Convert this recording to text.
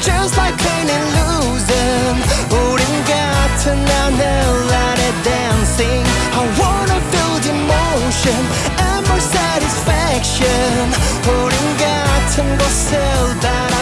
just like painting losing. 우린 같은 하늘 아래 dancing. I wanna feel the emotion and more satisfaction. 우린 같은 곳을 따라